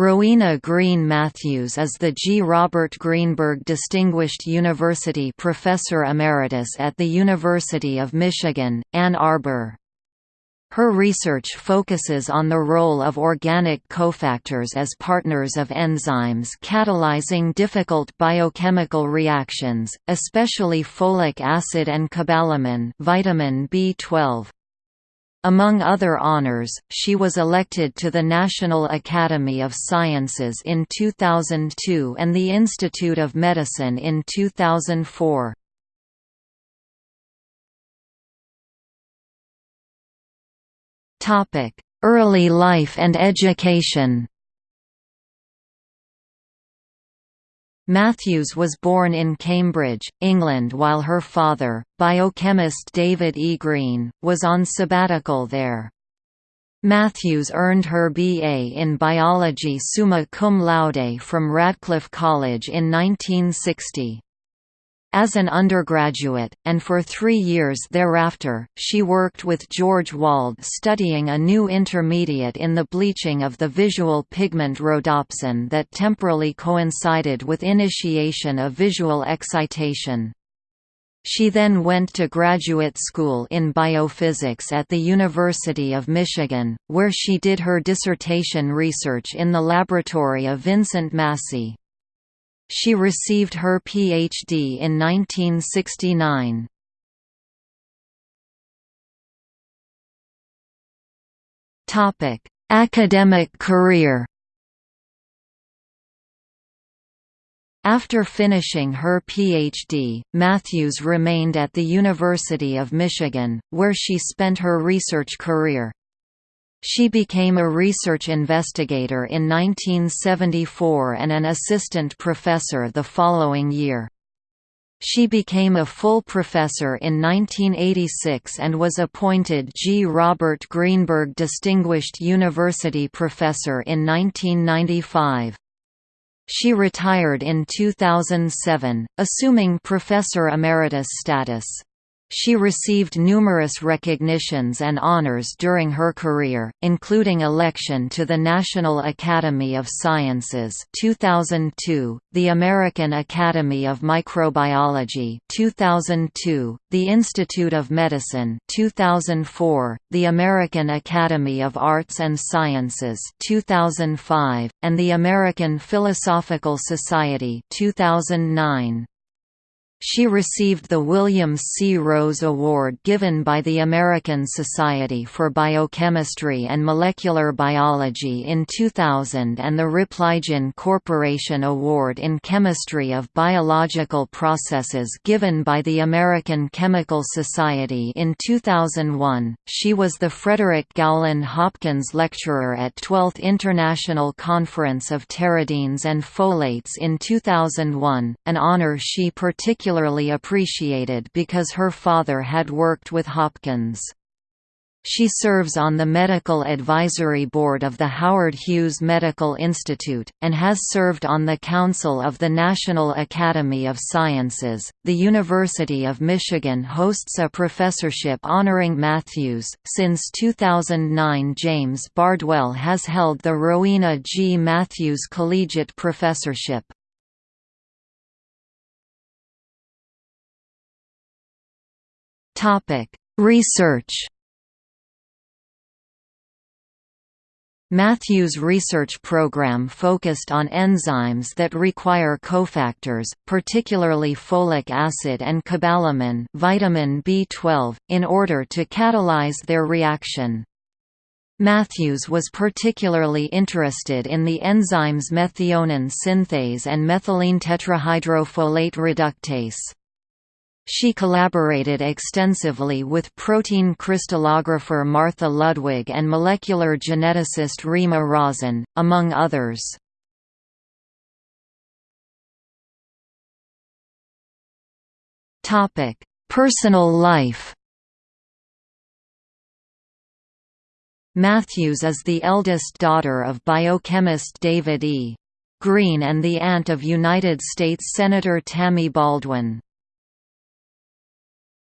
Rowena Green Matthews is the G. Robert Greenberg Distinguished University Professor Emeritus at the University of Michigan, Ann Arbor. Her research focuses on the role of organic cofactors as partners of enzymes catalyzing difficult biochemical reactions, especially folic acid and cobalamin vitamin B12. Among other honors, she was elected to the National Academy of Sciences in 2002 and the Institute of Medicine in 2004. Early life and education Matthews was born in Cambridge, England while her father, biochemist David E. Green, was on sabbatical there. Matthews earned her B.A. in biology summa cum laude from Radcliffe College in 1960. As an undergraduate, and for three years thereafter, she worked with George Wald studying a new intermediate in the bleaching of the visual pigment rhodopsin that temporally coincided with initiation of visual excitation. She then went to graduate school in biophysics at the University of Michigan, where she did her dissertation research in the laboratory of Vincent Massey. She received her Ph.D. in 1969. Academic career After finishing her Ph.D., Matthews remained at the University of Michigan, where she spent her research career. She became a research investigator in 1974 and an assistant professor the following year. She became a full professor in 1986 and was appointed G. Robert Greenberg Distinguished University Professor in 1995. She retired in 2007, assuming Professor Emeritus status. She received numerous recognitions and honors during her career, including election to the National Academy of Sciences 2002, the American Academy of Microbiology 2002, the Institute of Medicine 2004, the American Academy of Arts and Sciences 2005, and the American Philosophical Society 2009. She received the William C. Rose Award given by the American Society for Biochemistry and Molecular Biology in 2000 and the Repligen Corporation Award in Chemistry of Biological Processes given by the American Chemical Society in 2001. She was the Frederick Gowland Hopkins Lecturer at 12th International Conference of Pteridines and Folates in 2001, an honor she particularly particularly appreciated because her father had worked with Hopkins. She serves on the Medical Advisory Board of the Howard Hughes Medical Institute, and has served on the Council of the National Academy of Sciences. The University of Michigan hosts a professorship honoring Matthews. Since 2009, James Bardwell has held the Rowena G. Matthews Collegiate Professorship. Research. Matthews' research program focused on enzymes that require cofactors, particularly folic acid and cobalamin vitamin B12, in order to catalyze their reaction. Matthews was particularly interested in the enzymes methionine synthase and methylene tetrahydrofolate reductase. She collaborated extensively with protein crystallographer Martha Ludwig and molecular geneticist Rima Rozen, among others. Personal life Matthews is the eldest daughter of biochemist David E. Green and the aunt of United States Senator Tammy Baldwin.